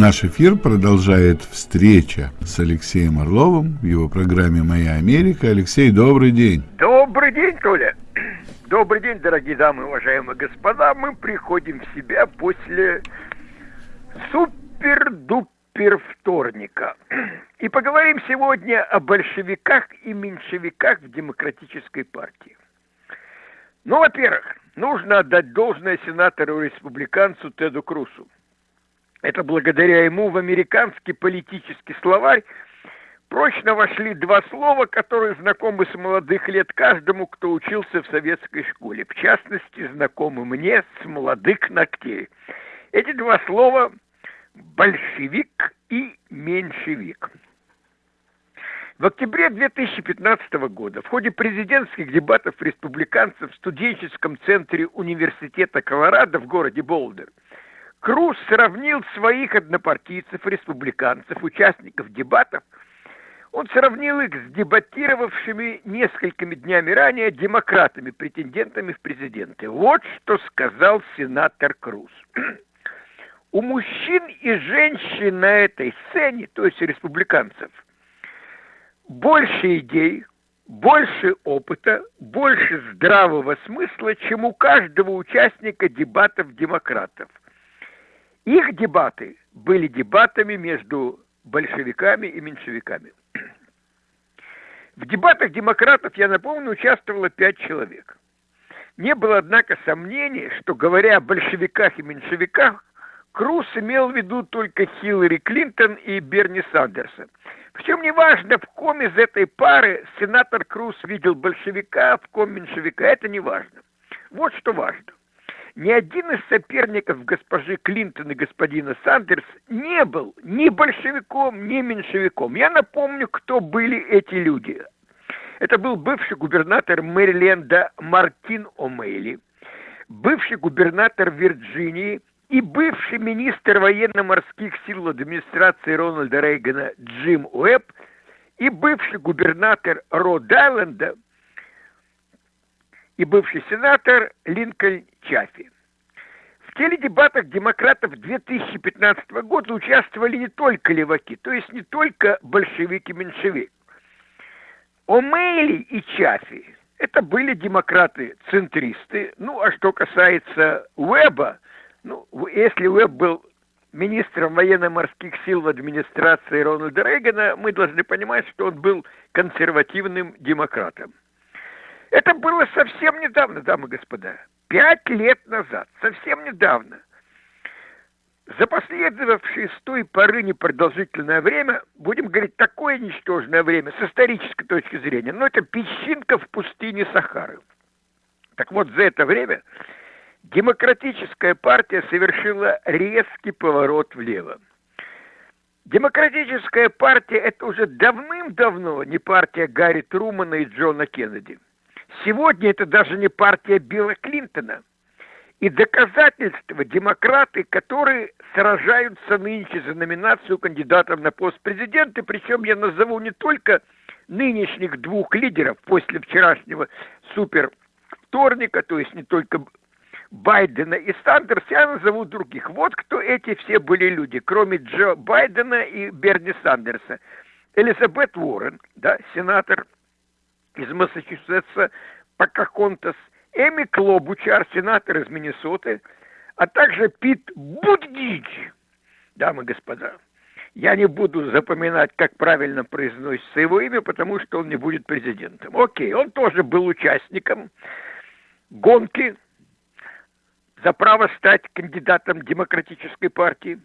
Наш эфир продолжает встреча с Алексеем Орловым в его программе «Моя Америка». Алексей, добрый день. Добрый день, Толя. Добрый день, дорогие дамы, уважаемые господа. Мы приходим в себя после супер-дупер вторника. И поговорим сегодня о большевиках и меньшевиках в демократической партии. Ну, во-первых, нужно отдать должное сенатору-республиканцу Теду Крусу – это благодаря ему в американский политический словарь прочно вошли два слова, которые знакомы с молодых лет каждому, кто учился в советской школе. В частности, знакомы мне с молодых ногтей. Эти два слова – большевик и меньшевик. В октябре 2015 года в ходе президентских дебатов республиканцев в студенческом центре университета Колорадо в городе Болдер – Круз сравнил своих однопартийцев, республиканцев, участников дебатов, он сравнил их с дебатировавшими несколькими днями ранее демократами, претендентами в президенты. Вот что сказал сенатор Круз. У мужчин и женщин на этой сцене, то есть республиканцев, больше идей, больше опыта, больше здравого смысла, чем у каждого участника дебатов демократов. Их дебаты были дебатами между большевиками и меньшевиками. В дебатах демократов, я напомню, участвовало пять человек. Не было, однако, сомнений, что, говоря о большевиках и меньшевиках, Круз имел в виду только Хиллари Клинтон и Берни Сандерса. Причем неважно, в ком из этой пары сенатор Круз видел большевика, а в ком меньшевика, это не важно. Вот что важно ни один из соперников госпожи Клинтон и господина Сандерс не был ни большевиком, ни меньшевиком. Я напомню, кто были эти люди. Это был бывший губернатор Мэриленда Мартин О'Мейли, бывший губернатор Вирджинии и бывший министр военно-морских сил администрации Рональда Рейгана Джим Уэбб и бывший губернатор Род-Айленда – и бывший сенатор Линкольн Чаффи. В теледебатах демократов 2015 года участвовали не только леваки, то есть не только большевики-меньшевики. О'Мейли и Чаффи – это были демократы-центристы. Ну, а что касается Уэба, ну, если Уэб был министром военно-морских сил в администрации Рональда Рейгана, мы должны понимать, что он был консервативным демократом. Это было совсем недавно, дамы и господа. Пять лет назад, совсем недавно. За последовавшее с той поры непродолжительное время, будем говорить, такое ничтожное время с исторической точки зрения, но это песчинка в пустыне Сахары. Так вот, за это время демократическая партия совершила резкий поворот влево. Демократическая партия – это уже давным-давно не партия Гарри Трумана и Джона Кеннеди – Сегодня это даже не партия Билла Клинтона. И доказательства демократы, которые сражаются нынче за номинацию кандидатов на пост президента, причем я назову не только нынешних двух лидеров после вчерашнего супер вторника, то есть не только Байдена и Сандерс, я назову других. Вот кто эти все были люди, кроме Джо Байдена и Берни Сандерса. Элизабет Уоррен, да, сенатор из Массачусетса Покахонтас, Эми Клобучар, сенатор из Миннесоты, а также Пит Будгич. Дамы и господа, я не буду запоминать, как правильно произносится его имя, потому что он не будет президентом. Окей, он тоже был участником гонки за право стать кандидатом демократической партии.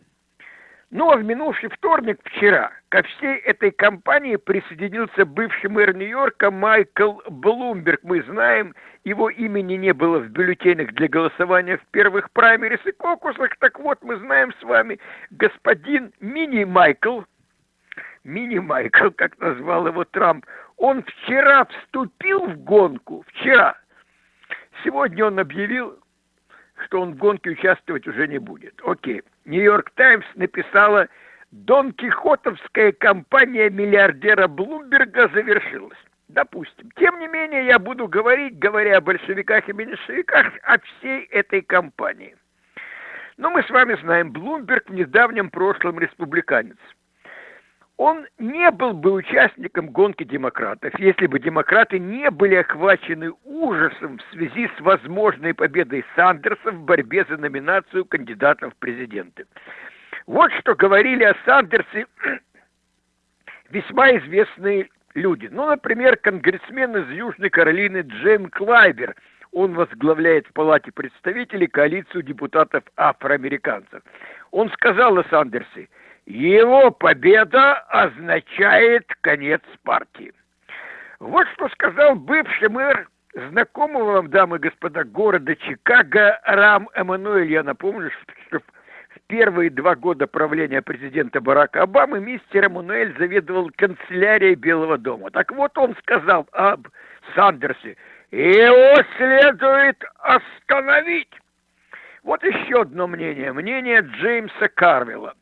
Ну а в минувший вторник, вчера, ко всей этой кампании присоединился бывший мэр Нью-Йорка Майкл Блумберг. Мы знаем, его имени не было в бюллетенях для голосования в первых праймерис и кокусах. Так вот, мы знаем с вами господин Мини-Майкл, Мини-Майкл, как назвал его Трамп, он вчера вступил в гонку, вчера. Сегодня он объявил, что он в гонке участвовать уже не будет. Окей. Нью-Йорк Таймс написала, Дон Кихотовская кампания миллиардера Блумберга завершилась. Допустим. Тем не менее, я буду говорить, говоря о большевиках и меньшевиках, о всей этой кампании. Но мы с вами знаем, Блумберг в недавнем прошлом республиканец. Он не был бы участником гонки демократов, если бы демократы не были охвачены ужасом в связи с возможной победой Сандерса в борьбе за номинацию кандидатов в президенты. Вот что говорили о Сандерсе весьма известные люди. Ну, например, конгрессмен из Южной Каролины Джейм Клайбер. Он возглавляет в Палате представителей коалицию депутатов афроамериканцев. Он сказал о Сандерсе, его победа означает конец партии. Вот что сказал бывший мэр знакомого вам, дамы и господа, города Чикаго Рам Эммануэль. Я напомню, что первые два года правления президента Барака Обамы мистер Эммануэль заведовал канцелярией Белого дома. Так вот он сказал об Сандерсе, его следует остановить. Вот еще одно мнение, мнение Джеймса Карвилла.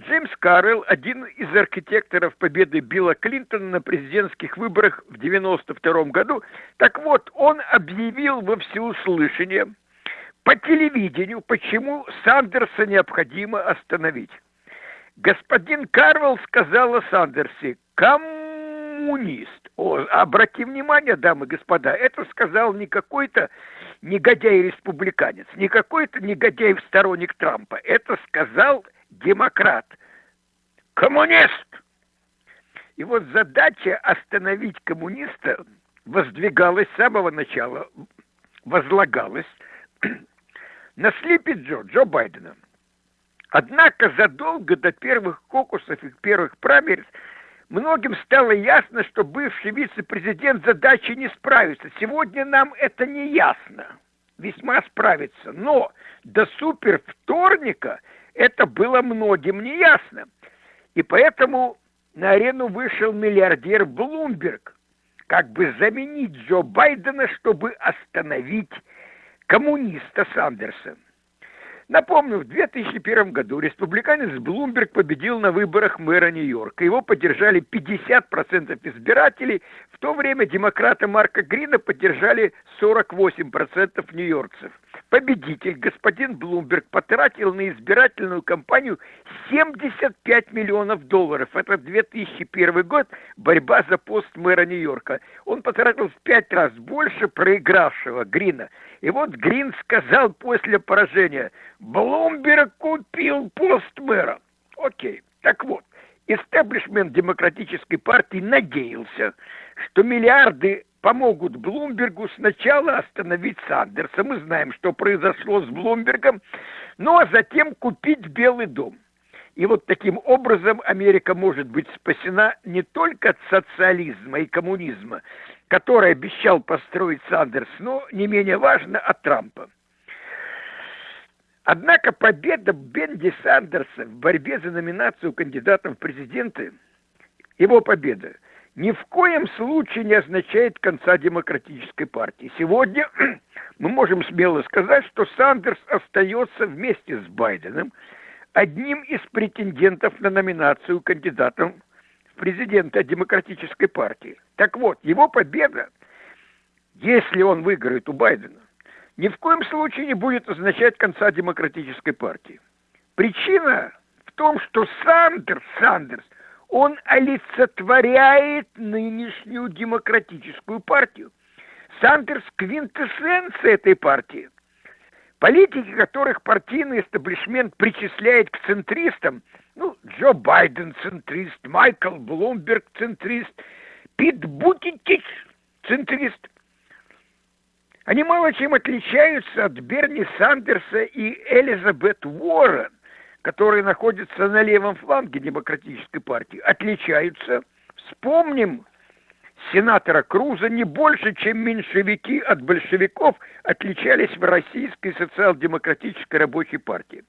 Джеймс Карвилл – один из архитекторов победы Билла Клинтона на президентских выборах в 1992 году. Так вот, он объявил во всеуслышание – по телевидению, почему Сандерса необходимо остановить. Господин Карвелл сказал о Сандерсе «коммунист». О, обрати внимание, дамы и господа, это сказал не какой-то негодяй-республиканец, не какой-то негодяй-сторонник Трампа. Это сказал демократ. Коммунист! И вот задача остановить коммуниста воздвигалась с самого начала, возлагалась на Слипи Джо, Джо Байдена. Однако задолго до первых кокусов и первых праймерис многим стало ясно, что бывший вице-президент задачи не справится. Сегодня нам это не ясно. Весьма справится. Но до супер вторника это было многим не ясно. И поэтому на арену вышел миллиардер Блумберг, как бы заменить Джо Байдена, чтобы остановить коммуниста Сандерса. Напомню, в 2001 году республиканец Блумберг победил на выборах мэра Нью-Йорка. Его поддержали 50% избирателей, в то время демократа Марка Грина поддержали 48% нью-йоркцев. Победитель, господин Блумберг, потратил на избирательную кампанию 75 миллионов долларов. Это 2001 год, борьба за пост мэра Нью-Йорка. Он потратил в пять раз больше проигравшего Грина. И вот Грин сказал после поражения, Блумберг купил пост мэра. Окей, так вот, истеблишмент демократической партии надеялся, что миллиарды помогут Блумбергу сначала остановить Сандерса. Мы знаем, что произошло с Блумбергом, ну а затем купить Белый дом. И вот таким образом Америка может быть спасена не только от социализма и коммунизма, который обещал построить Сандерс, но не менее важно от Трампа. Однако победа Бенди Сандерса в борьбе за номинацию кандидатом в президенты, его победа, ни в коем случае не означает конца демократической партии. Сегодня мы можем смело сказать, что Сандерс остается вместе с Байденом одним из претендентов на номинацию кандидатом в президенты демократической партии. Так вот, его победа, если он выиграет у Байдена, ни в коем случае не будет означать конца демократической партии. Причина в том, что Сандерс, Сандерс – он олицетворяет нынешнюю демократическую партию. Сандерс – квинтэссенция этой партии. Политики, которых партийный эстаблишмент причисляет к центристам, ну, Джо Байден центрист, Майкл Блумберг центрист, Пит Бутитич центрист, они мало чем отличаются от Берни Сандерса и Элизабет Уоррен которые находятся на левом фланге демократической партии, отличаются. Вспомним сенатора Круза не больше, чем меньшевики от большевиков отличались в российской социал-демократической рабочей партии.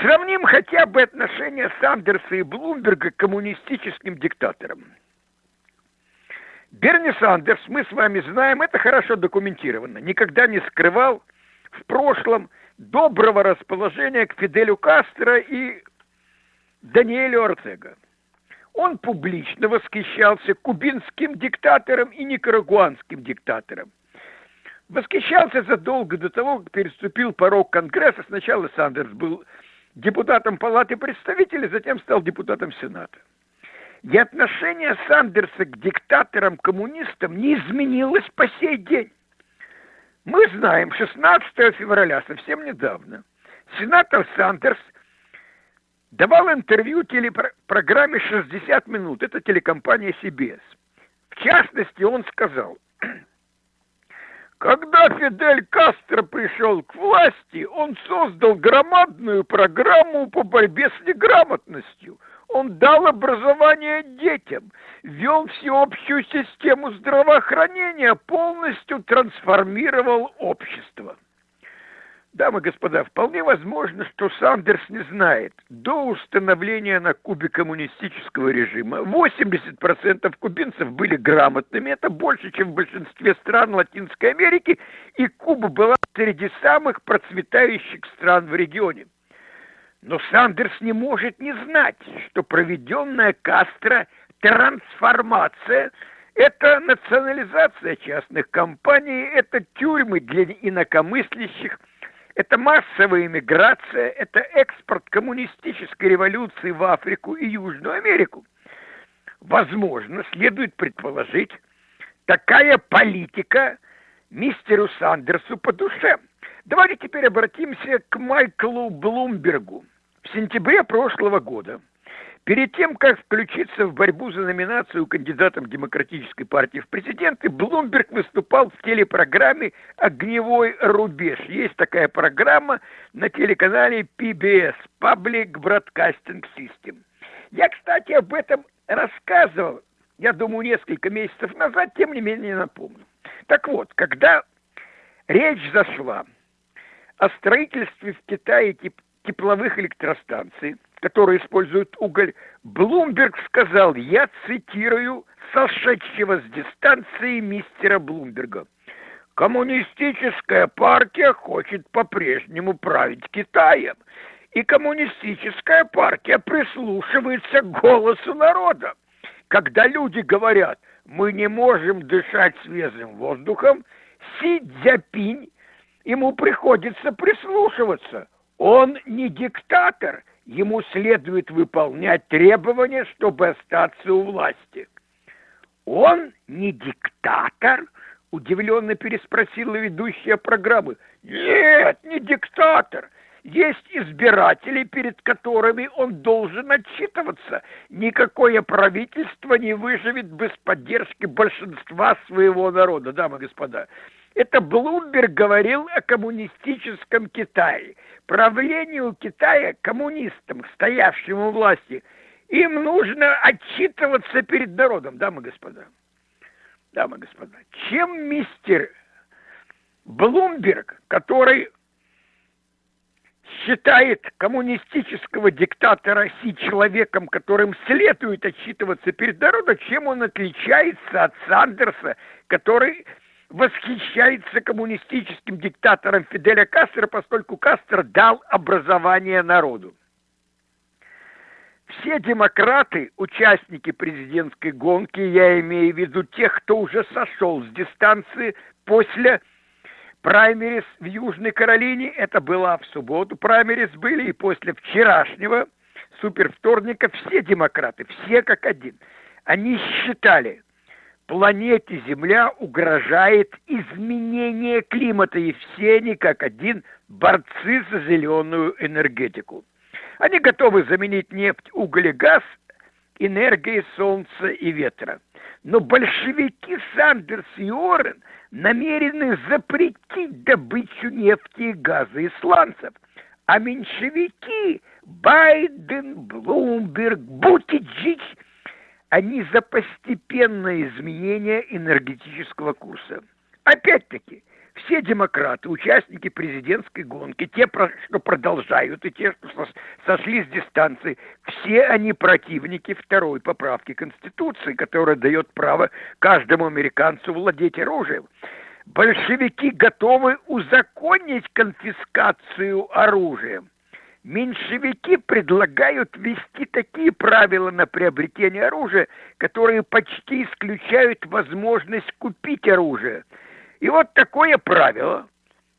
Сравним хотя бы отношения Сандерса и Блумберга к коммунистическим диктаторам. Берни Сандерс, мы с вами знаем, это хорошо документировано, никогда не скрывал в прошлом – доброго расположения к Фиделю Кастро и Даниэлю Ортега. Он публично восхищался кубинским диктатором и никарагуанским диктатором. восхищался задолго до того, как переступил порог Конгресса. Сначала Сандерс был депутатом Палаты представителей, затем стал депутатом Сената. И отношение Сандерса к диктаторам-коммунистам не изменилось по сей день. Мы знаем, 16 февраля, совсем недавно, сенатор Сандерс давал интервью телепрограмме «60 минут». Это телекомпания CBS. В частности, он сказал, когда Фидель Кастро пришел к власти, он создал громадную программу по борьбе с неграмотностью. Он дал образование детям, вел всеобщую систему здравоохранения, полностью трансформировал общество. Дамы и господа, вполне возможно, что Сандерс не знает. До установления на Кубе коммунистического режима 80% кубинцев были грамотными. Это больше, чем в большинстве стран Латинской Америки. И Куба была среди самых процветающих стран в регионе. Но Сандерс не может не знать, что проведенная Кастро трансформация – это национализация частных компаний, это тюрьмы для инакомыслящих – это массовая иммиграция, это экспорт коммунистической революции в Африку и Южную Америку. Возможно, следует предположить, такая политика мистеру Сандерсу по душе. Давайте теперь обратимся к Майклу Блумбергу. В сентябре прошлого года – Перед тем, как включиться в борьбу за номинацию кандидатом Демократической партии в президенты, Блумберг выступал в телепрограмме «Огневой рубеж». Есть такая программа на телеканале PBS – Public Broadcasting System. Я, кстати, об этом рассказывал, я думаю, несколько месяцев назад, тем не менее напомню. Так вот, когда речь зашла о строительстве в Китае тепловых электростанций – которые используют уголь, Блумберг сказал, я цитирую сошедшего с дистанции мистера Блумберга. Коммунистическая партия хочет по-прежнему править Китаем. И коммунистическая партия прислушивается к голосу народа. Когда люди говорят, мы не можем дышать свежим воздухом, Си Цзяпинь, ему приходится прислушиваться. Он не диктатор – ему следует выполнять требования, чтобы остаться у власти. Он не диктатор? Удивленно переспросила ведущая программы. Нет, не диктатор. Есть избиратели, перед которыми он должен отчитываться. Никакое правительство не выживет без поддержки большинства своего народа, дамы и господа. Это Блумберг говорил о коммунистическом Китае. Правлению Китая, коммунистам, стоявшим у власти, им нужно отчитываться перед народом, дамы и господа. Дамы и господа, чем мистер Блумберг, который считает коммунистического диктатора Си человеком, которым следует отчитываться перед народом, чем он отличается от Сандерса, который восхищается коммунистическим диктатором Фиделя Кастро, поскольку Кастро дал образование народу. Все демократы, участники президентской гонки, я имею в виду тех, кто уже сошел с дистанции после праймерис в Южной Каролине, это было в субботу, праймерис были, и после вчерашнего супервторника все демократы, все как один, они считали, планете Земля угрожает изменение климата, и все они как один борцы за зеленую энергетику. Они готовы заменить нефть, уголь и газ энергией солнца и ветра. Но большевики Сандерс и Орен намерены запретить добычу нефти и газа и сланцев. А меньшевики Байден, Блумберг, Бутиджич – они за постепенное изменение энергетического курса. Опять-таки, все демократы, участники президентской гонки, те, что продолжают, и те, что сошли с дистанции, все они противники второй поправки Конституции, которая дает право каждому американцу владеть оружием. Большевики готовы узаконить конфискацию оружия меньшевики предлагают ввести такие правила на приобретение оружия, которые почти исключают возможность купить оружие. И вот такое правило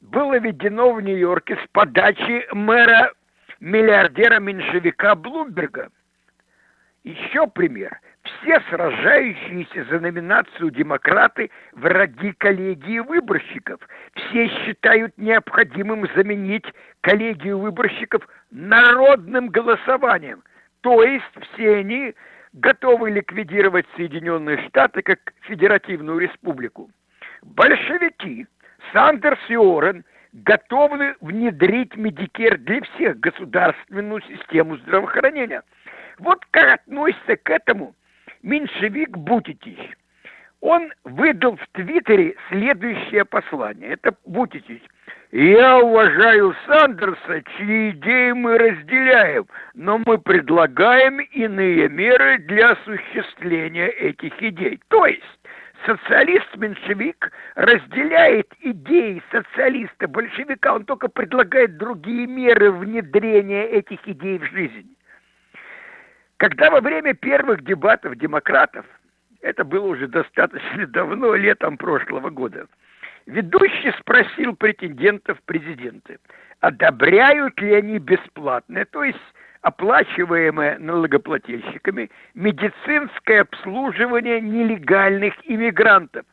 было введено в Нью-Йорке с подачи мэра миллиардера-меньшевика Блумберга. Еще пример. Все сражающиеся за номинацию демократы – враги коллегии выборщиков. Все считают необходимым заменить коллегию выборщиков народным голосованием. То есть все они готовы ликвидировать Соединенные Штаты как федеративную республику. Большевики, Сандерс и Уоррен готовы внедрить Medicare для всех государственную систему здравоохранения. Вот как относится к этому меньшевик Буттиджич. Он выдал в Твиттере следующее послание. Это Буттиджич. Я уважаю Сандерса, чьи идеи мы разделяем, но мы предлагаем иные меры для осуществления этих идей. То есть социалист-меньшевик разделяет идеи социалиста-большевика, он только предлагает другие меры внедрения этих идей в жизнь. Когда во время первых дебатов демократов, это было уже достаточно давно, летом прошлого года, ведущий спросил претендентов президенты, одобряют ли они бесплатное, то есть оплачиваемое налогоплательщиками, медицинское обслуживание нелегальных иммигрантов.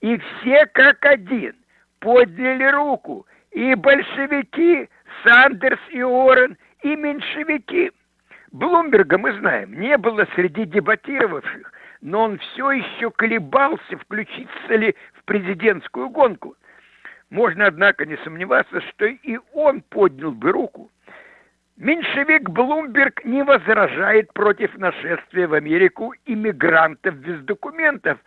И все как один подняли руку, и большевики, Сандерс и Орен, и меньшевики. Блумберга, мы знаем, не было среди дебатировавших, но он все еще колебался, включиться ли в президентскую гонку. Можно, однако, не сомневаться, что и он поднял бы руку. Меньшевик Блумберг не возражает против нашествия в Америку иммигрантов без документов,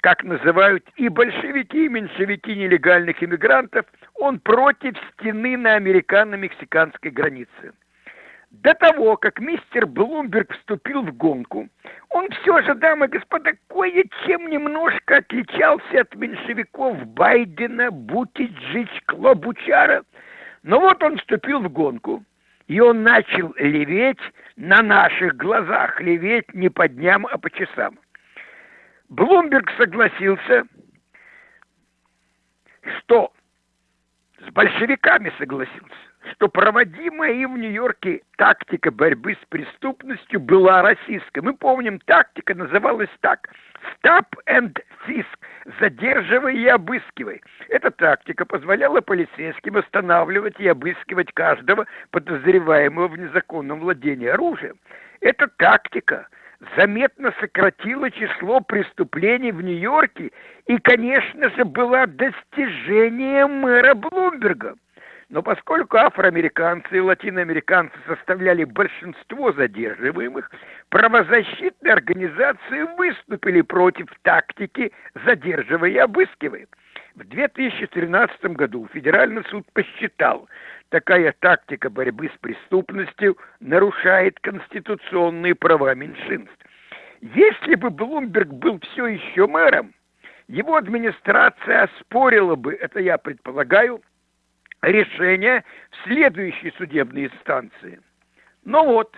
как называют и большевики, и меньшевики нелегальных иммигрантов. Он против стены на американо-мексиканской границе. До того, как мистер Блумберг вступил в гонку, он все же, дамы и господа, кое-чем немножко отличался от меньшевиков Байдена, Бутиджич, Клобучара. Но вот он вступил в гонку – и он начал леветь на наших глазах, леветь не по дням, а по часам. Блумберг согласился, что с большевиками согласился, что проводимая им в Нью-Йорке тактика борьбы с преступностью была российской. Мы помним, тактика называлась так – «Stop and Fisk» – «Задерживай и обыскивай». Эта тактика позволяла полицейским останавливать и обыскивать каждого подозреваемого в незаконном владении оружием. Эта тактика заметно сократила число преступлений в Нью-Йорке и, конечно же, была достижением мэра Блумберга – но поскольку афроамериканцы и латиноамериканцы составляли большинство задерживаемых, правозащитные организации выступили против тактики «задерживай и обыскивай». В 2013 году Федеральный суд посчитал, такая тактика борьбы с преступностью нарушает конституционные права меньшинств. Если бы Блумберг был все еще мэром, его администрация оспорила бы, это я предполагаю, решение в следующей судебной инстанции. Но вот,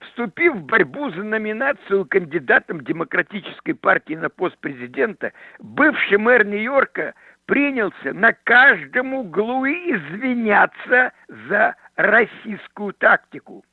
вступив в борьбу за номинацию кандидатом Демократической партии на пост президента, бывший мэр Нью-Йорка принялся на каждом углу извиняться за российскую тактику.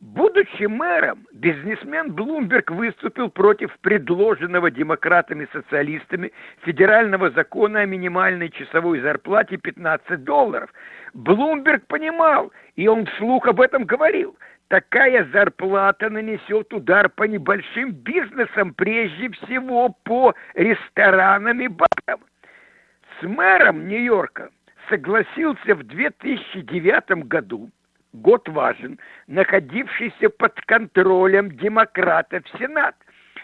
Будучи мэром, бизнесмен Блумберг выступил против предложенного демократами-социалистами федерального закона о минимальной часовой зарплате 15 долларов. Блумберг понимал, и он вслух об этом говорил, такая зарплата нанесет удар по небольшим бизнесам, прежде всего по ресторанам и барам. С мэром Нью-Йорка согласился в 2009 году год важен, находившийся под контролем демократов Сенат.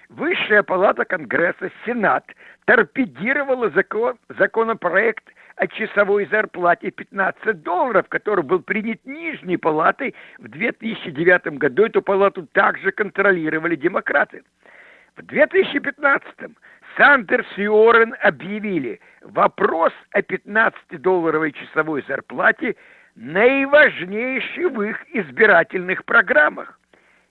Высшая палата Конгресса, Сенат, торпедировала закон, законопроект о часовой зарплате 15 долларов, который был принят Нижней палатой в 2009 году. Эту палату также контролировали демократы. В 2015 Сандерс и Уоррен объявили, вопрос о 15-долларовой часовой зарплате наиважнейший в их избирательных программах.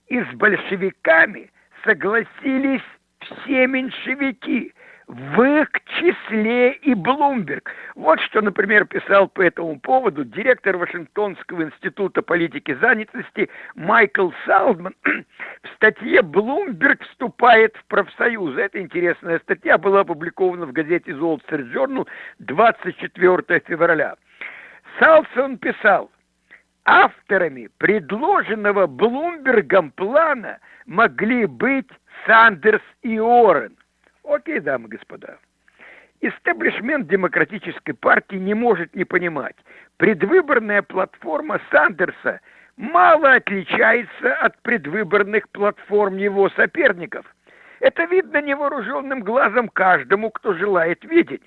И с большевиками согласились все меньшевики. в их числе и Блумберг. Вот что, например, писал по этому поводу директор Вашингтонского института политики занятости Майкл Салдман в статье «Блумберг вступает в профсоюзы». Это интересная статья, была опубликована в газете Street Journal 24 февраля. Салсон писал, авторами предложенного Блумбергом плана могли быть Сандерс и Орен. Окей, дамы и господа. Истеблишмент демократической партии не может не понимать. Предвыборная платформа Сандерса мало отличается от предвыборных платформ его соперников. Это видно невооруженным глазом каждому, кто желает видеть.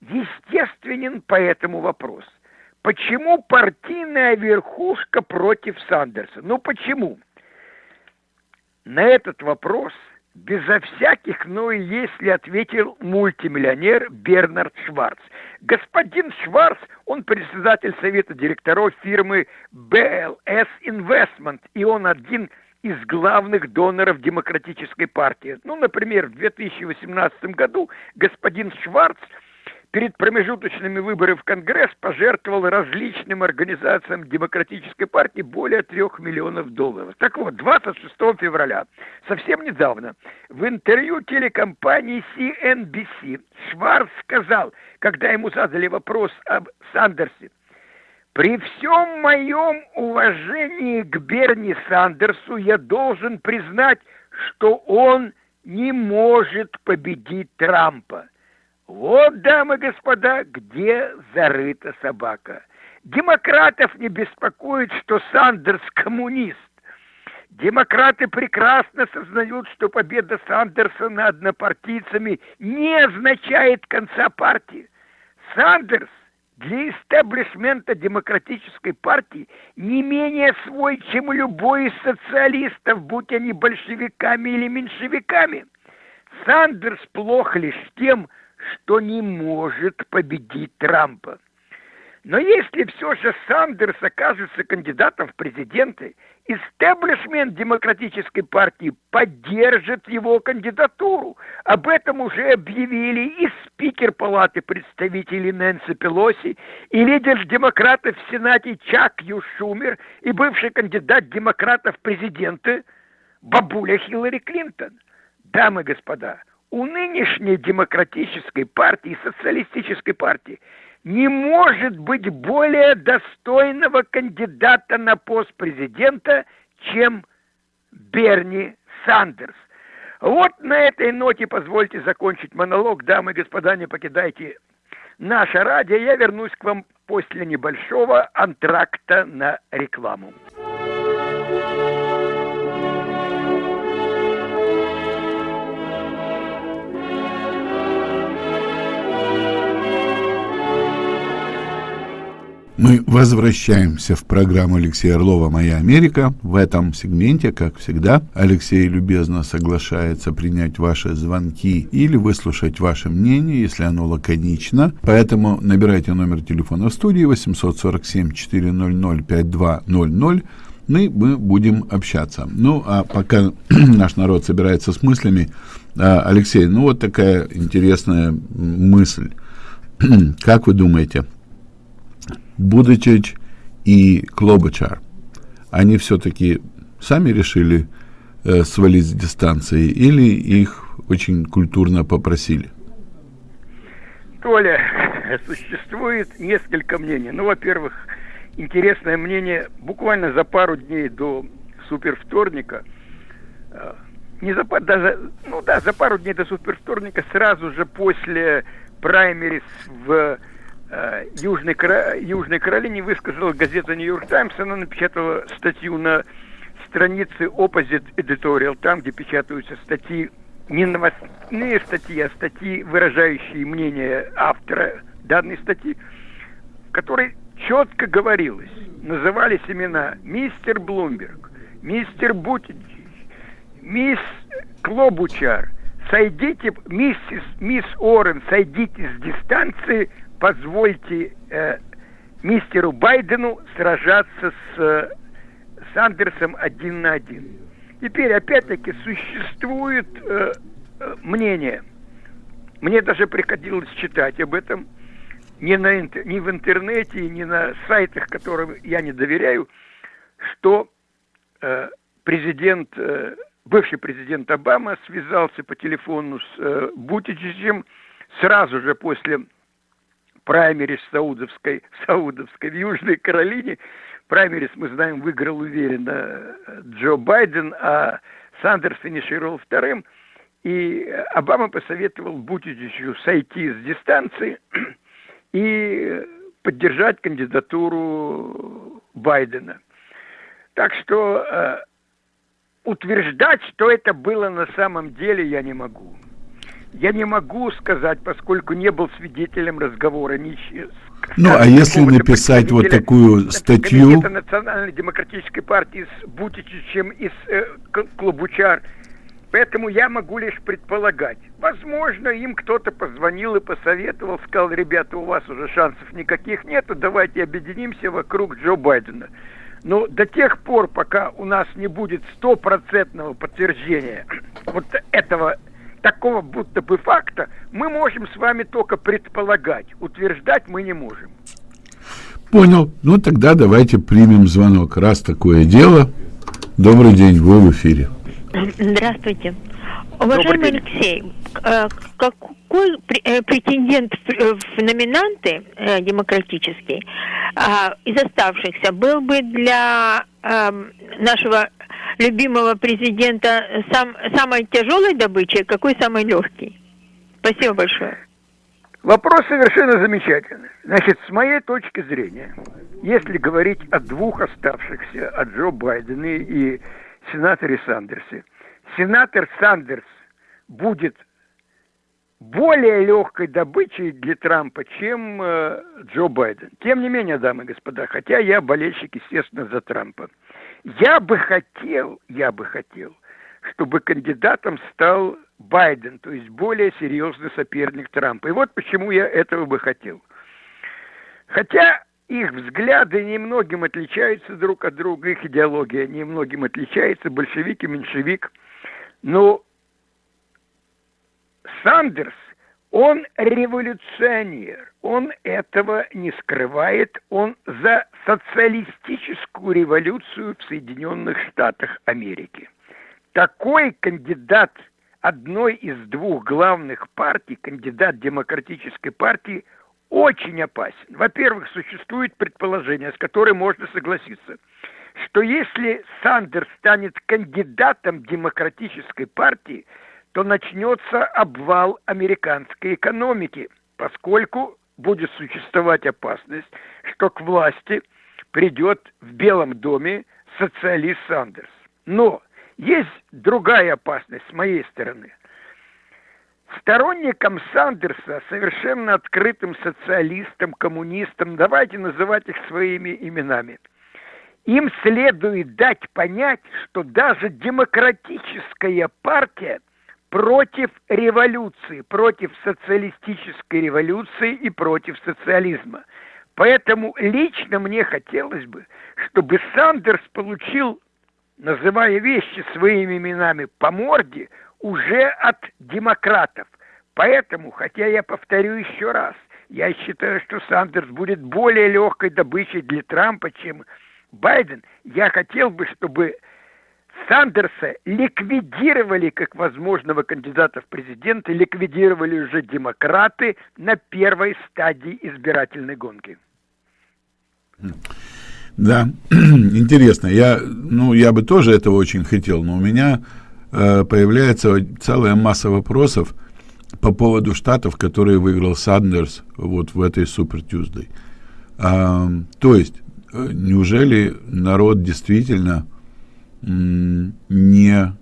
Естественен поэтому вопрос. Почему партийная верхушка против Сандерса? Ну почему? На этот вопрос – безо всяких «ну и если» ответил мультимиллионер Бернард Шварц. Господин Шварц, он председатель совета директоров фирмы BLS Investment, и он один из главных доноров демократической партии. Ну, например, в 2018 году господин Шварц – перед промежуточными выборами в Конгресс пожертвовал различным организациям Демократической партии более трех миллионов долларов. Так вот, 26 февраля, совсем недавно, в интервью телекомпании CNBC Шварц сказал, когда ему задали вопрос об Сандерсе, при всем моем уважении к Берни Сандерсу я должен признать, что он не может победить Трампа. Вот, дамы и господа, где зарыта собака. Демократов не беспокоит, что Сандерс коммунист. Демократы прекрасно сознают, что победа Сандерса над однопартийцами не означает конца партии. Сандерс для истеблишмента демократической партии не менее свой, чем любой из социалистов, будь они большевиками или меньшевиками. Сандерс плох лишь тем, что что не может победить Трампа. Но если все же Сандерс окажется кандидатом в президенты, истеблишмент демократической партии поддержит его кандидатуру. Об этом уже объявили и спикер Палаты представителей Нэнси Пелоси, и лидер демократов в Сенате Чак Ю Шумер, и бывший кандидат демократов в президенты бабуля Хиллари Клинтон. Дамы и господа, у нынешней демократической партии, социалистической партии, не может быть более достойного кандидата на пост президента, чем Берни Сандерс. Вот на этой ноте позвольте закончить монолог. Дамы и господа, не покидайте наше радио. Я вернусь к вам после небольшого антракта на рекламу. Мы возвращаемся в программу Алексея Орлова «Моя Америка». В этом сегменте, как всегда, Алексей любезно соглашается принять ваши звонки или выслушать ваше мнение, если оно лаконично. Поэтому набирайте номер телефона в студии 847-400-5200. Мы, мы будем общаться. Ну, а пока наш народ собирается с мыслями, а, Алексей, ну вот такая интересная мысль. Как вы думаете, Будычич и Клобычар, они все-таки сами решили э, свалить с дистанции или их очень культурно попросили? Толя, существует несколько мнений. Ну, во-первых, интересное мнение, буквально за пару дней до супервторника, э, не за, даже, ну да, за пару дней до супервторника, сразу же после праймерис в Южной, Южной Каролине высказала газета «Нью-Йорк Таймс». Она напечатала статью на странице Opposite Editorial, там, где печатаются статьи, не новостные статьи, а статьи, выражающие мнение автора данной статьи, в которой четко говорилось, назывались имена мистер Блумберг, мистер Бутич, мисс Клобучар, сойдите, миссис, мисс Орен, сойдите с дистанции – позвольте э, мистеру Байдену сражаться с э, Сандерсом один на один. Теперь, опять-таки, существует э, э мнение, мне даже приходилось читать об этом, ни, на, ни в интернете, ни на сайтах, которым я не доверяю, что э, президент, э, бывший президент Обама связался по телефону с э, Бутичичем сразу же после праймерис Саудовской, Саудовской в Южной Каролине. Праймерис, мы знаем, выиграл уверенно э, Джо Байден, а Сандерс финишировал вторым. И Обама посоветовал Бутичичу сойти с дистанции и поддержать кандидатуру Байдена. Так что э, утверждать, что это было на самом деле, я не могу. Я не могу сказать, поскольку не был свидетелем разговора ни ну, а если написать вот такую статью... Национальной демократической партии с Бутичичем и с э, Клобучар, Поэтому я могу лишь предполагать. Возможно, им кто-то позвонил и посоветовал, сказал, ребята, у вас уже шансов никаких нету, давайте объединимся вокруг Джо Байдена. Но до тех пор, пока у нас не будет стопроцентного подтверждения вот этого такого будто бы факта, мы можем с вами только предполагать. Утверждать мы не можем. Понял. Ну тогда давайте примем звонок. Раз такое дело. Добрый день, вы в эфире. Здравствуйте. Уважаемый Алексей, э, какой э, претендент э, в номинанты демократический из оставшихся был бы для эм, нашего любимого президента сам, самой тяжелой добычей, какой самый легкий? Спасибо большое. Вопрос совершенно замечательный. Значит, с моей точки зрения, если говорить о двух оставшихся, о Джо Байдене и сенаторе Сандерсе. Сенатор Сандерс будет более легкой добычей для Трампа, чем э, Джо Байден. Тем не менее, дамы и господа, хотя я болельщик, естественно, за Трампа, я бы хотел, я бы хотел, чтобы кандидатом стал Байден, то есть более серьезный соперник Трампа. И вот почему я этого бы хотел. Хотя их взгляды немногим отличаются друг от друга, их идеология немногим отличается, большевик и меньшевик. Но Сандерс, он революционер, он этого не скрывает, он за социалистическую революцию в Соединенных Штатах Америки. Такой кандидат одной из двух главных партий, кандидат демократической партии – очень опасен. Во-первых, существует предположение, с которым можно согласиться, что если Сандерс станет кандидатом демократической партии, то начнется обвал американской экономики, поскольку будет существовать опасность, что к власти придет в Белом доме социалист Сандерс. Но есть другая опасность с моей стороны – сторонникам Сандерса, совершенно открытым социалистам, коммунистам, давайте называть их своими именами, им следует дать понять, что даже демократическая партия против революции, против социалистической революции и против социализма. Поэтому лично мне хотелось бы, чтобы Сандерс получил, называя вещи своими именами, по морде – уже от демократов. Поэтому, хотя я повторю еще раз, я считаю, что Сандерс будет более легкой добычей для Трампа, чем Байден. Я хотел бы, чтобы Сандерса ликвидировали как возможного кандидата в президенты, ликвидировали уже демократы на первой стадии избирательной гонки. Да, интересно. Я, ну, я бы тоже этого очень хотел, но у меня Э, появляется целая масса вопросов по поводу штатов, которые выиграл Сандерс вот в этой Супер Тюздой. А, то есть, э, неужели народ действительно не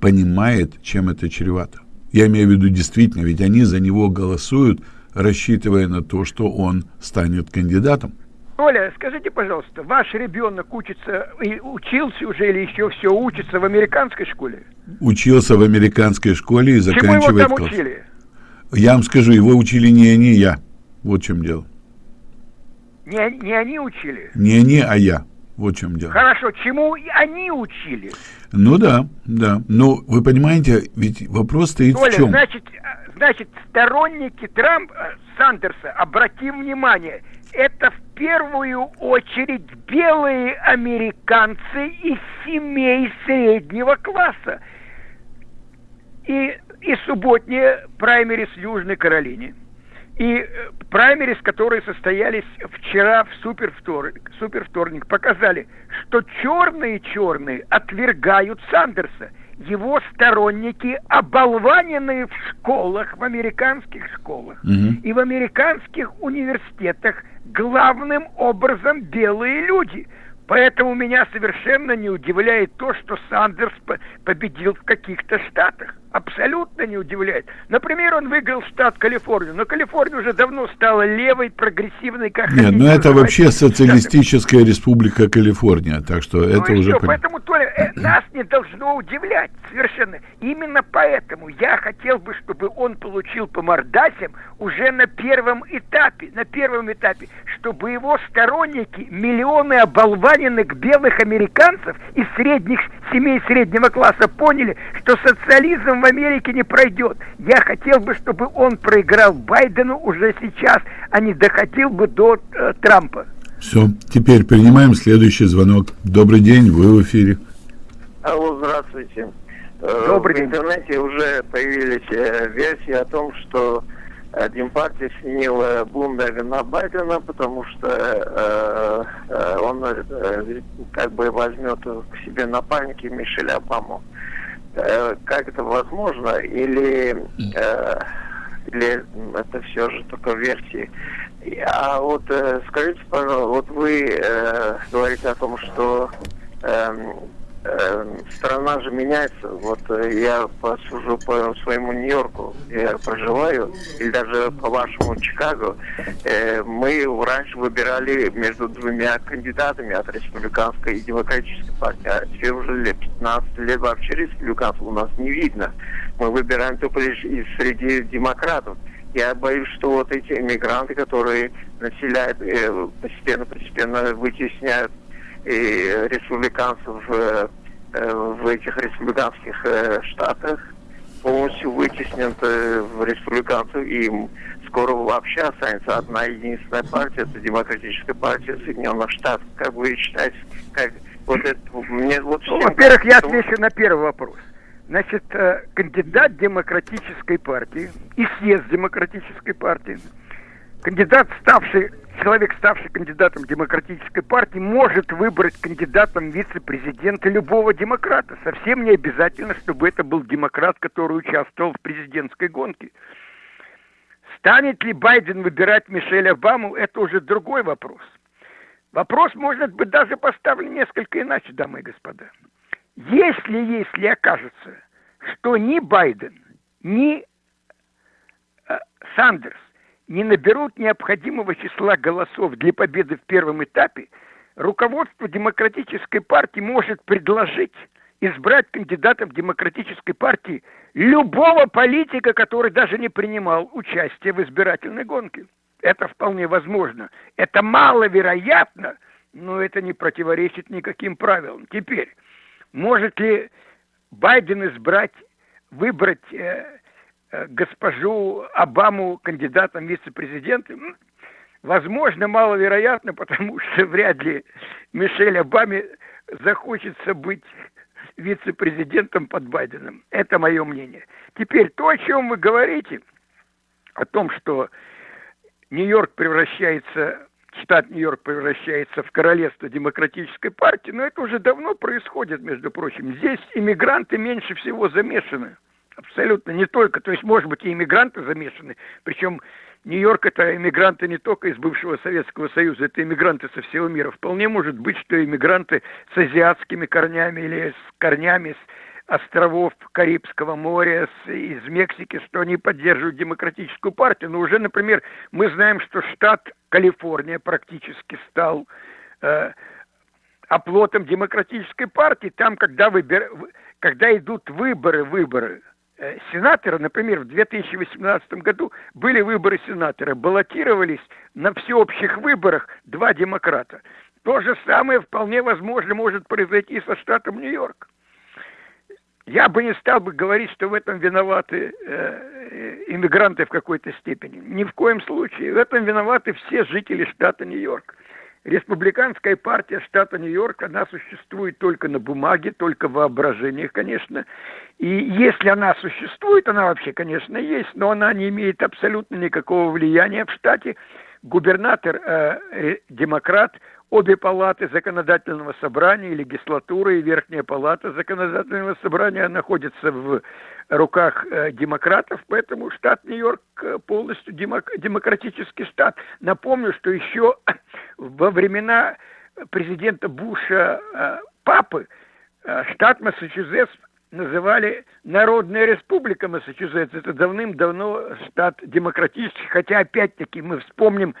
понимает, чем это чревато? Я имею в виду действительно, ведь они за него голосуют, рассчитывая на то, что он станет кандидатом. Оля, скажите, пожалуйста, ваш ребенок учится, и учился уже или еще все учится в американской школе? Учился в американской школе и заканчивает Чему его там класс. учили? Я вам скажу, его учили не они, я. Вот в чем дело. Не, не они учили? Не они, а я. Вот в чем дело. Хорошо, чему они учили? Ну да, да. Но вы понимаете, ведь вопрос стоит Толя, в чем? Значит, значит, сторонники Трампа, Сандерса, обратим внимание, это в первую очередь белые американцы из семей среднего класса. И, и субботние праймерис в Южной Каролине – и э, праймерис, которые состоялись вчера в супервторник, супервторник, показали, что черные-черные отвергают Сандерса. Его сторонники оболваненные в школах, в американских школах угу. и в американских университетах главным образом белые люди. Поэтому меня совершенно не удивляет то, что Сандерс победил в каких-то штатах абсолютно не удивляет. Например, он выиграл штат Калифорнию, но Калифорния уже давно стала левой, прогрессивной, как Нет, ну это вообще социалистическая штатами. республика Калифорния, так что ну это уже... Все, поэтому, Толя, э, нас не должно удивлять совершенно. Именно поэтому я хотел бы, чтобы он получил по мордасям уже на первом этапе, на первом этапе, чтобы его сторонники, миллионы оболваненных белых американцев из средних семей среднего класса поняли, что социализм Америке не пройдет. Я хотел бы, чтобы он проиграл Байдену уже сейчас, а не доходил бы до э, Трампа. Все, теперь принимаем следующий звонок. Добрый день, вы в эфире. Алло, здравствуйте. Э, Добрый в день. В интернете уже появились э, версии о том, что Демпартия сменила Блумберга на Байдена, потому что э, э, он э, как бы возьмет к себе напарники Мишеля Обаму. Э, как это возможно, или, э, или это все же только версии. А вот э, скажите, пожалуйста, вот вы э, говорите о том, что э, э, страна же меняется. Вот э, я посужу по своему Нью-Йорку, я проживаю, или даже по вашему Чикаго. Э, мы раньше выбирали между двумя кандидатами от республиканской и демократической партии, а теперь уже лет 15 лет вообще республиканцев у нас не видно. Мы выбираем только лишь из среди демократов. Я боюсь, что вот эти иммигранты, которые населяют, постепенно-постепенно э, вытесняют и республиканцев э, в этих республиканских э, штатах полностью вытеснен э, в республиканцев, и скоро вообще останется одна единственная партия, это Демократическая партия Соединенных Штатов. Как вы считаете, как вот это, мне вот ну, Во-первых, я отвечу на первый вопрос. Значит, кандидат Демократической партии и съезд Демократической партии, кандидат, ставший человек, ставший кандидатом демократической партии, может выбрать кандидатом вице-президента любого демократа. Совсем не обязательно, чтобы это был демократ, который участвовал в президентской гонке. Станет ли Байден выбирать Мишель Обаму, это уже другой вопрос. Вопрос может быть даже поставлен несколько иначе, дамы и господа. Если, если окажется, что ни Байден, ни э, Сандерс не наберут необходимого числа голосов для победы в первом этапе, руководство Демократической партии может предложить избрать кандидатом Демократической партии любого политика, который даже не принимал участие в избирательной гонке. Это вполне возможно. Это маловероятно, но это не противоречит никаким правилам. Теперь, может ли Байден избрать, выбрать э, госпожу Обаму кандидатом вице-президента, возможно, маловероятно, потому что вряд ли Мишель Обаме захочется быть вице-президентом под Байденом. Это мое мнение. Теперь то, о чем вы говорите, о том, что Нью-Йорк превращается, штат Нью-Йорк превращается в королевство демократической партии, но это уже давно происходит, между прочим. Здесь иммигранты меньше всего замешаны. Абсолютно не только. То есть, может быть, и иммигранты замешаны. Причем Нью-Йорк это иммигранты не только из бывшего Советского Союза, это иммигранты со всего мира. Вполне может быть, что иммигранты с азиатскими корнями или с корнями с островов Карибского моря, с, из Мексики, что они поддерживают демократическую партию. Но уже, например, мы знаем, что штат Калифорния практически стал э, оплотом демократической партии. Там, когда, выбир... когда идут выборы, выборы, сенатора, например, в 2018 году были выборы сенатора, баллотировались на всеобщих выборах два демократа. То же самое вполне возможно может произойти со штатом Нью-Йорк. Я бы не стал бы говорить, что в этом виноваты э, иммигранты в какой-то степени. Ни в коем случае. В этом виноваты все жители штата Нью-Йорк. Республиканская партия штата Нью-Йорк, она существует только на бумаге, только в воображениях, конечно. И если она существует, она вообще, конечно, есть, но она не имеет абсолютно никакого влияния в штате. Губернатор э, демократ, обе палаты законодательного собрания, легислатура и верхняя палата законодательного собрания находятся в руках э, демократов, поэтому штат Нью-Йорк э, полностью демок, демократический штат. Напомню, что еще во времена президента Буша э, папы штат Массачусетс называли Народная Республика Массачусетс. Это давным-давно штат демократический, хотя опять-таки мы вспомним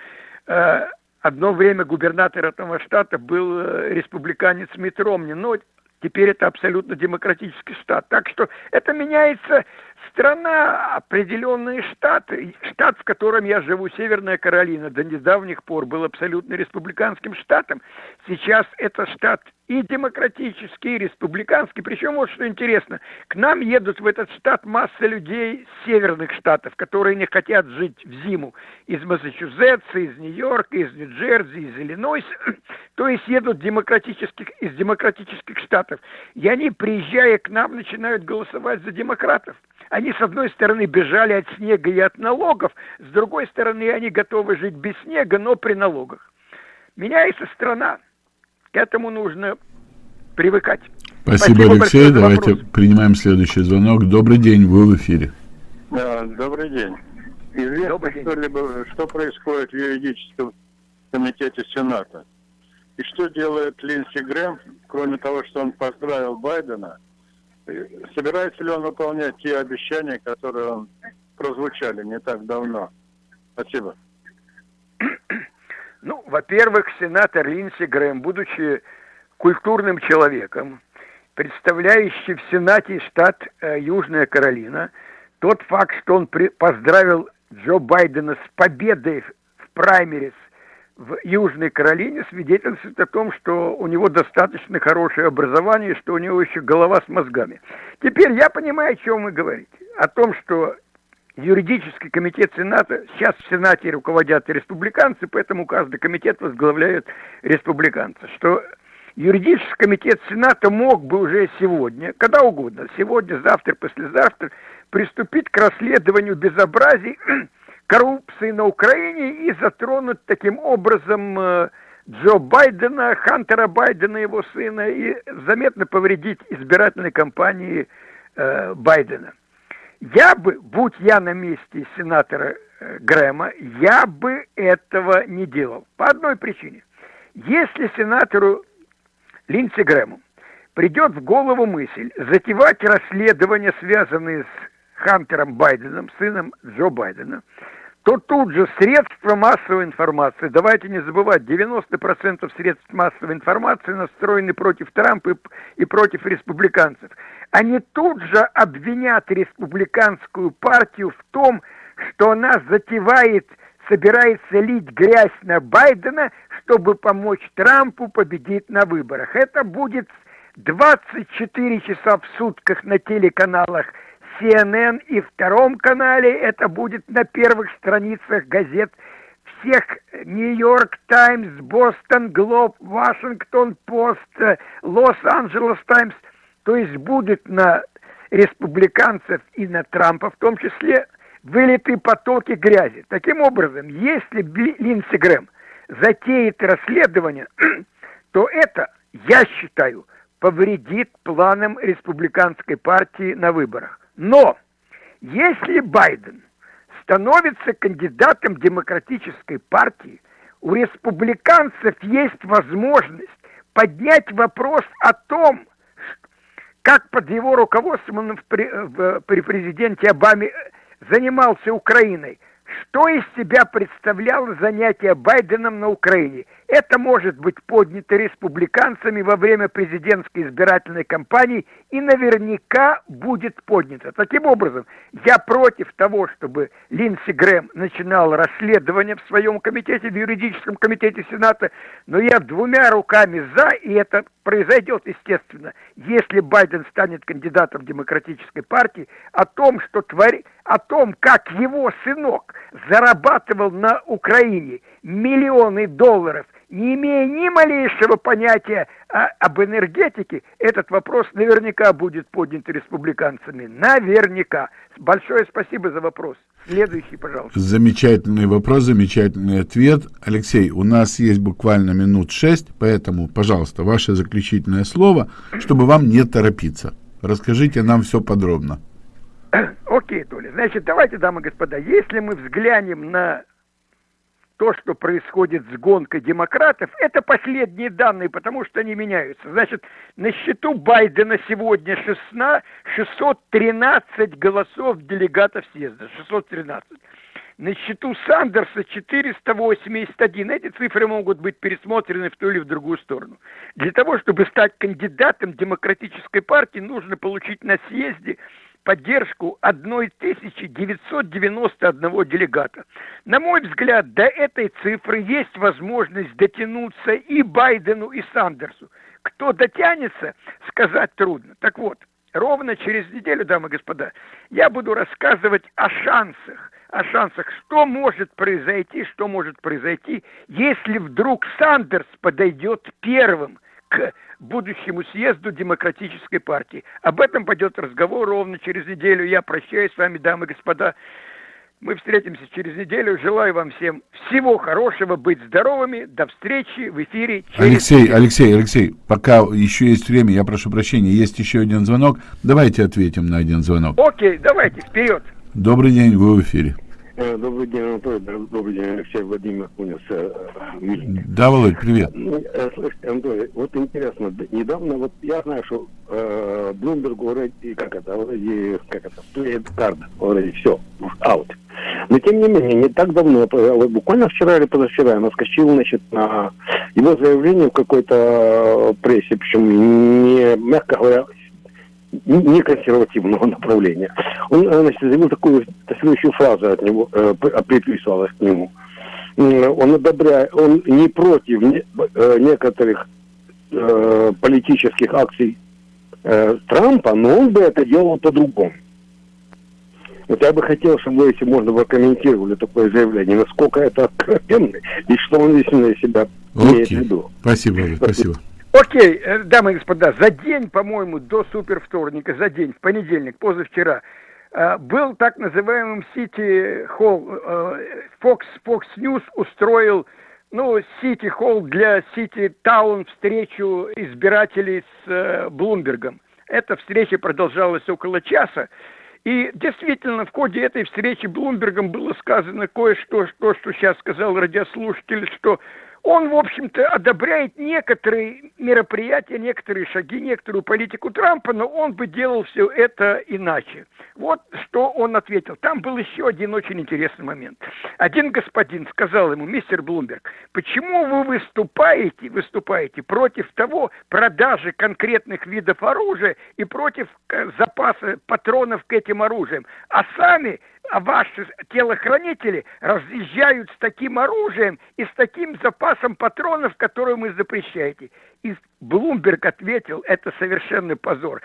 одно время губернатор этого штата был республиканец Митт Ромни, но теперь это абсолютно демократический штат. Так что это меняется страна, определенные штаты. Штат, в котором я живу, Северная Каролина, до недавних пор был абсолютно республиканским штатом. Сейчас это штат и демократический, и республиканский. Причем вот что интересно, к нам едут в этот штат масса людей северных штатов, которые не хотят жить в зиму. Из Массачусетса, из Нью-Йорка, из Нью-Джерси, из Иллинойса. То есть едут демократических, из демократических штатов. И они, приезжая к нам, начинают голосовать за демократов. Они, с одной стороны, бежали от снега и от налогов, с другой стороны, они готовы жить без снега, но при налогах. Меняется страна. К этому нужно привыкать. Спасибо, Спасибо Алексей. Давайте вопрос. принимаем следующий звонок. Добрый день, вы в эфире. Да, добрый день. Известно что-либо, что происходит в юридическом комитете Сената? И что делает Линдси Грэм, кроме того, что он поздравил Байдена, собирается ли он выполнять те обещания, которые он прозвучали не так давно? Спасибо. Ну, во-первых, сенатор Линдси Грэм, будучи культурным человеком, представляющий в Сенате штат э, Южная Каролина, тот факт, что он при, поздравил Джо Байдена с победой в праймерис в Южной Каролине, свидетельствует о том, что у него достаточно хорошее образование, что у него еще голова с мозгами. Теперь я понимаю, о чем вы говорите. О том, что юридический комитет Сената, сейчас в Сенате руководят республиканцы, поэтому каждый комитет возглавляет республиканцы, что юридический комитет Сената мог бы уже сегодня, когда угодно, сегодня, завтра, послезавтра, приступить к расследованию безобразий, коррупции на Украине и затронуть таким образом э, Джо Байдена, Хантера Байдена, его сына, и заметно повредить избирательной кампании э, Байдена. Я бы, будь я на месте сенатора э, Грэма, я бы этого не делал. По одной причине. Если сенатору Линдси Грэму придет в голову мысль затевать расследования, связанные с Хантером Байденом, сыном Джо Байдена, то тут же средства массовой информации, давайте не забывать, 90% средств массовой информации настроены против Трампа и, против республиканцев. Они тут же обвинят республиканскую партию в том, что она затевает, собирается лить грязь на Байдена, чтобы помочь Трампу победить на выборах. Это будет 24 часа в сутках на телеканалах – CNN и Втором канале, это будет на первых страницах газет всех Нью-Йорк Таймс, Бостон Глоб, Вашингтон Пост, Лос-Анджелес Таймс, то есть будет на республиканцев и на Трампа в том числе вылиты потоки грязи. Таким образом, если Линдси Грэм затеет расследование, то это, я считаю, повредит планам республиканской партии на выборах. Но если Байден становится кандидатом демократической партии, у республиканцев есть возможность поднять вопрос о том, как под его руководством он при, при президенте Обаме занимался Украиной, что из себя представляло занятие Байденом на Украине. Это может быть поднято республиканцами во время президентской избирательной кампании и наверняка будет поднято. Таким образом, я против того, чтобы Линдси Грэм начинал расследование в своем комитете, в юридическом комитете Сената, но я двумя руками за, и это произойдет, естественно, если Байден станет кандидатом демократической партии, о том, что твори, о том, как его сынок зарабатывал на Украине миллионы долларов не имея ни малейшего понятия о, об энергетике, этот вопрос наверняка будет поднят республиканцами. Наверняка. Большое спасибо за вопрос. Следующий, пожалуйста. Замечательный вопрос, замечательный ответ. Алексей, у нас есть буквально минут шесть, поэтому, пожалуйста, ваше заключительное слово, чтобы вам не торопиться. Расскажите нам все подробно. Окей, Толя. Значит, давайте, дамы и господа, если мы взглянем на то, что происходит с гонкой демократов, это последние данные, потому что они меняются. Значит, на счету Байдена сегодня 16, 613 голосов делегатов съезда. 613. На счету Сандерса 481. Эти цифры могут быть пересмотрены в ту или в другую сторону. Для того, чтобы стать кандидатом демократической партии, нужно получить на съезде поддержку 1991 делегата. На мой взгляд, до этой цифры есть возможность дотянуться и Байдену, и Сандерсу. Кто дотянется, сказать трудно. Так вот, ровно через неделю, дамы и господа, я буду рассказывать о шансах, о шансах, что может произойти, что может произойти, если вдруг Сандерс подойдет первым к будущему съезду Демократической партии. Об этом пойдет разговор ровно через неделю. Я прощаюсь с вами, дамы и господа. Мы встретимся через неделю. Желаю вам всем всего хорошего, быть здоровыми. До встречи в эфире. Через Алексей, неделю. Алексей, Алексей, пока еще есть время, я прошу прощения, есть еще один звонок. Давайте ответим на один звонок. Окей, давайте, вперед. Добрый день, вы в эфире. Э, добрый день, Анатолий. Добрый день, Алексей Владимир Кунис. Э, да, Володь, привет. Ну, э, слушайте, Анатолий, вот интересно, недавно, вот я знаю, что э, Bloomberg вроде, как это, вроде, как это, played card, вроде все, out. Но, тем не менее, не так давно, буквально вчера или позавчера, я наскочил, значит, на его заявление в какой-то прессе, причем не, мягко говоря, не консервативного направления. Он э, значит, заявил такую следующую фразу от него, э, приписывалась к нему. Он одобряет, он не против не, э, некоторых э, политических акций э, Трампа, но он бы это делал по-другому. Вот я бы хотел, чтобы вы, если можно, прокомментировали такое заявление, насколько это откровенно и что он действительно из себя имеет в виду. Спасибо, спасибо. Окей, э, дамы и господа, за день, по-моему, до супервторника, за день, в понедельник, позавчера, э, был так называемым Сити Холл, э, Fox, Fox News устроил, ну, Сити Холл для Сити Таун встречу избирателей с Блумбергом. Эта встреча продолжалась около часа. И действительно, в ходе этой встречи Блумбергом было сказано кое-что, что, что сейчас сказал радиослушатель, что он, в общем-то, одобряет некоторые мероприятия, некоторые шаги, некоторую политику Трампа, но он бы делал все это иначе. Вот что он ответил. Там был еще один очень интересный момент. Один господин сказал ему, мистер Блумберг, почему вы выступаете, выступаете против того продажи конкретных видов оружия и против э, запаса патронов к этим оружиям, а сами ваши телохранители разъезжают с таким оружием и с таким запасом патронов, которые мы запрещаете. И Блумберг ответил, это совершенный позор.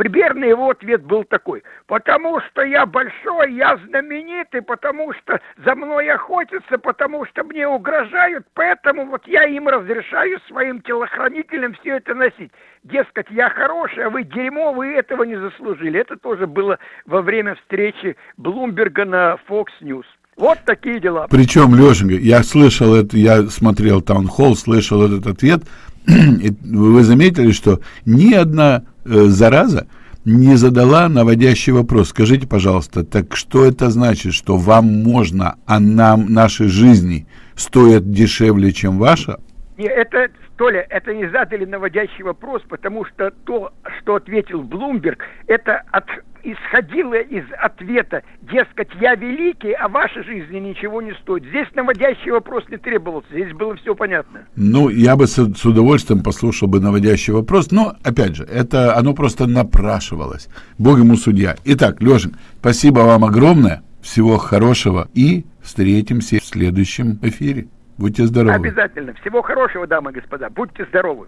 Примерно его ответ был такой. Потому что я большой, я знаменитый, потому что за мной охотятся, потому что мне угрожают, поэтому вот я им разрешаю своим телохранителям все это носить. Дескать, я хороший, а вы дерьмо, вы этого не заслужили. Это тоже было во время встречи Блумберга на Fox News. Вот такие дела. Причем, Лешенька, я слышал это, я смотрел таунхолл, слышал этот ответ, и вы заметили, что ни одна зараза не задала наводящий вопрос. Скажите, пожалуйста, так что это значит, что вам можно, а нам, наши жизни стоят дешевле, чем ваша? Не, это, Толя, это не задали наводящий вопрос, потому что то, что ответил Блумберг, это от, исходило из ответа, дескать, я великий, а ваша жизнь ничего не стоит. Здесь наводящий вопрос не требовался, здесь было все понятно. Ну, я бы с, с удовольствием послушал бы наводящий вопрос, но, опять же, это оно просто напрашивалось. Бог ему судья. Итак, Лешин, спасибо вам огромное, всего хорошего и встретимся в следующем эфире. Будьте здоровы. Обязательно. Всего хорошего, дамы и господа. Будьте здоровы.